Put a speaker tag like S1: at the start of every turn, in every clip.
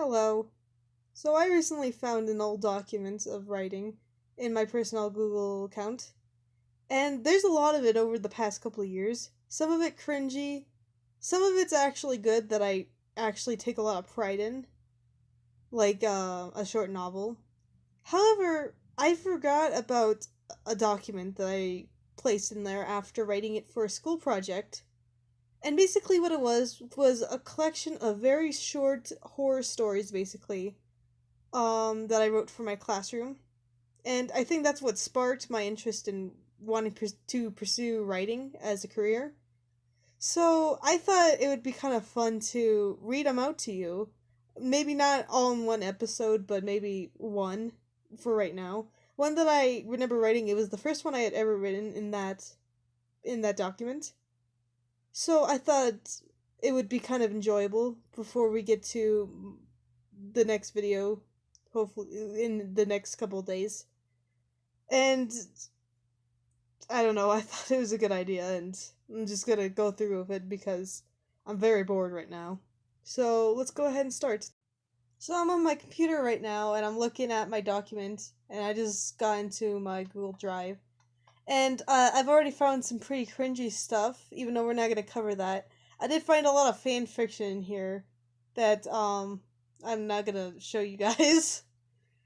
S1: Hello. So I recently found an old document of writing in my personal Google account. And there's a lot of it over the past couple of years. Some of it cringy, some of it's actually good that I actually take a lot of pride in, like uh, a short novel. However, I forgot about a document that I placed in there after writing it for a school project. And basically, what it was was a collection of very short horror stories, basically, um, that I wrote for my classroom. And I think that's what sparked my interest in wanting to pursue writing as a career. So I thought it would be kind of fun to read them out to you. Maybe not all in one episode, but maybe one for right now. One that I remember writing, it was the first one I had ever written in that in that document. So I thought it would be kind of enjoyable before we get to the next video, hopefully in the next couple days. And I don't know, I thought it was a good idea and I'm just gonna go through with it because I'm very bored right now. So let's go ahead and start. So I'm on my computer right now and I'm looking at my document and I just got into my Google Drive and uh, I've already found some pretty cringy stuff, even though we're not going to cover that. I did find a lot of fan fiction in here that um, I'm not going to show you guys.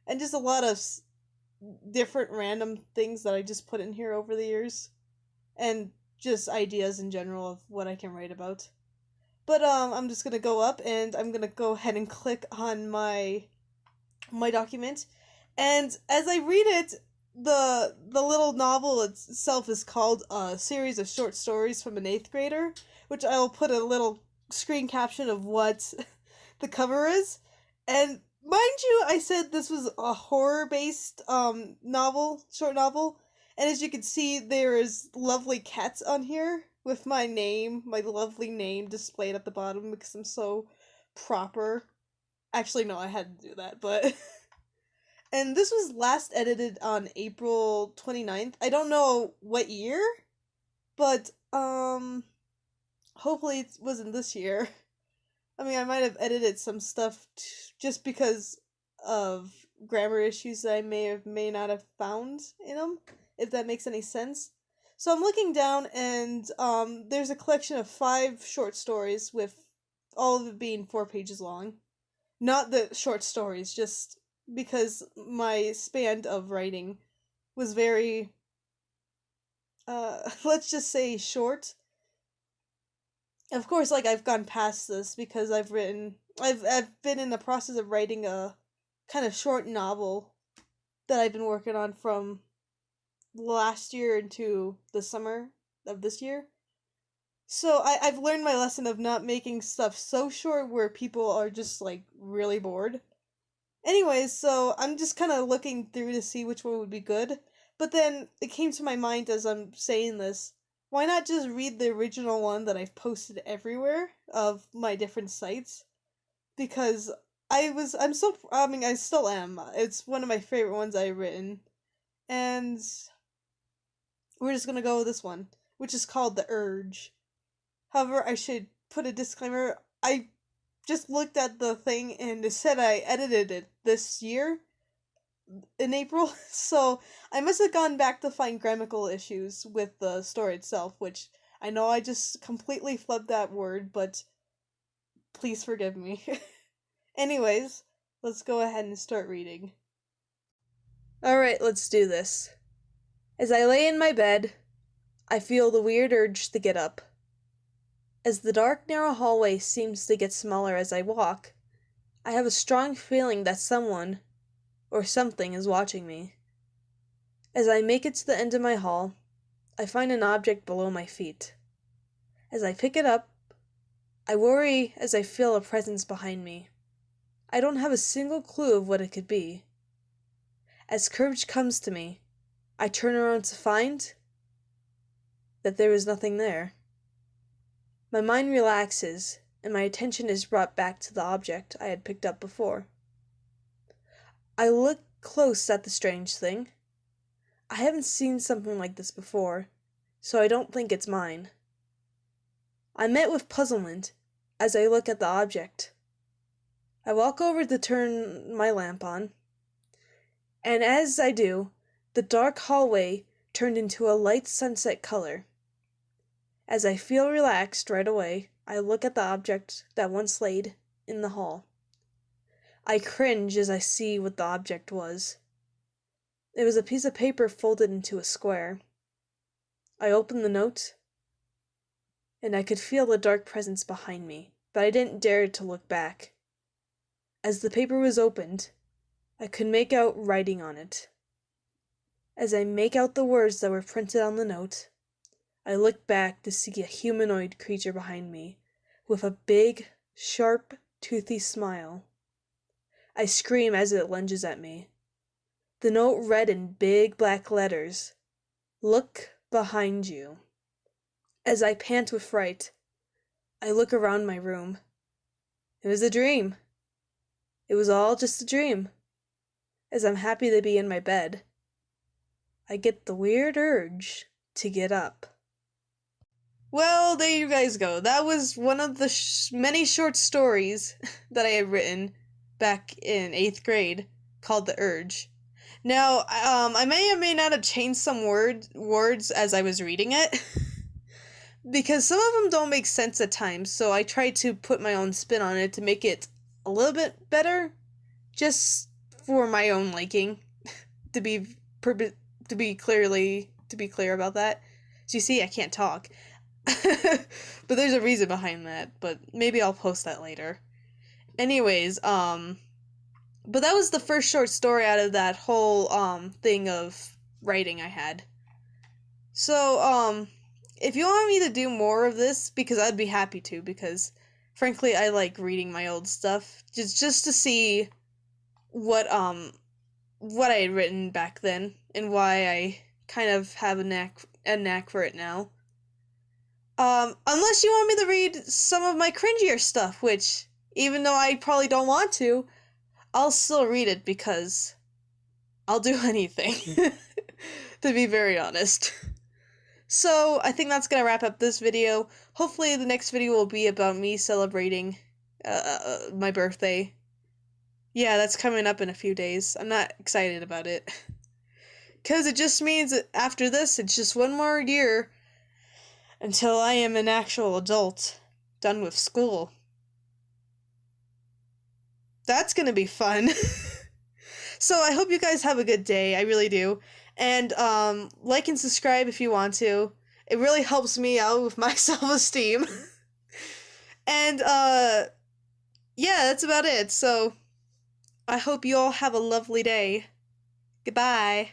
S1: and just a lot of different random things that I just put in here over the years. And just ideas in general of what I can write about. But um, I'm just going to go up and I'm going to go ahead and click on my my document. And as I read it, the the little novel itself is called a series of short stories from an eighth grader, which I'll put a little screen caption of what the cover is. And mind you, I said this was a horror based um novel, short novel, and as you can see, there is lovely cats on here with my name, my lovely name displayed at the bottom because I'm so proper. Actually, no, I had to do that, but. And this was last edited on April 29th. I don't know what year, but um hopefully it wasn't this year. I mean, I might have edited some stuff t- just because of grammar issues that I may have may not have found in them, if that makes any sense. So I'm looking down, and um, there's a collection of five short stories with all of it being four pages long. Not the short stories, just because my span of writing was very uh let's just say short. Of course like i've gone past this because i've written i've i've been in the process of writing a kind of short novel that i've been working on from last year into the summer of this year. So I, i've learned my lesson of not making stuff so short where people are just like really bored Anyways, so I'm just kind of looking through to see which one would be good. But then it came to my mind as I'm saying this, why not just read the original one that I've posted everywhere of my different sites? Because I was, I'm so, I mean, I still am. It's one of my favorite ones I've written. And we're just gonna go with this one, which is called The Urge. However, I should put a disclaimer. I just looked at the thing and said I edited it this year in April, so I must have gone back to find grammatical issues with the story itself, which I know I just completely flubbed that word, but please forgive me. Anyways, let's go ahead and start reading. Alright, let's do this. As I lay in my bed, I feel the weird urge to get up. As the dark, narrow hallway seems to get smaller as I walk, I have a strong feeling that someone or something is watching me. As I make it to the end of my hall, I find an object below my feet. As I pick it up, I worry as I feel a presence behind me. I don't have a single clue of what it could be. As courage comes to me, I turn around to find that there is nothing there. My mind relaxes, and my attention is brought back to the object I had picked up before. I look close at the strange thing. I haven't seen something like this before, so I don't think it's mine. I met with puzzlement as I look at the object. I walk over to turn my lamp on, and as I do, the dark hallway turned into a light sunset color. As I feel relaxed right away, I look at the object that once laid in the hall. I cringe as I see what the object was. It was a piece of paper folded into a square. I opened the note, and I could feel the dark presence behind me, but I didn't dare to look back. As the paper was opened, I could make out writing on it. As I make out the words that were printed on the note, I look back to see a humanoid creature behind me, with a big, sharp, toothy smile. I scream as it lunges at me. The note read in big black letters Look behind you. As I pant with fright, I look around my room. It was a dream. It was all just a dream. As I'm happy to be in my bed, I get the weird urge to get up. Well, there you guys go. That was one of the sh- many short stories that I had written back in eighth grade called The Urge. Now, um, I may or may not have changed some word words as I was reading it. because some of them don't make sense at times, so I tried to put my own spin on it to make it a little bit better, just for my own liking, to be to be clearly to be clear about that. So you see, I can't talk. but there's a reason behind that, but maybe I'll post that later. Anyways, um but that was the first short story out of that whole um thing of writing I had. So, um if you want me to do more of this because I'd be happy to because frankly I like reading my old stuff just just to see what um what I had written back then and why I kind of have a knack a knack for it now. Um, unless you want me to read some of my cringier stuff, which, even though I probably don't want to, I'll still read it because I'll do anything, to be very honest. So, I think that's gonna wrap up this video. Hopefully, the next video will be about me celebrating uh, uh my birthday. Yeah, that's coming up in a few days. I'm not excited about it. Because it just means that after this, it's just one more year until I am an actual adult, done with school. That's gonna be fun. so I hope you guys have a good day. I really do. And um, like and subscribe if you want to. It really helps me out with my self esteem. and uh, yeah, that's about it. So I hope you all have a lovely day. Goodbye.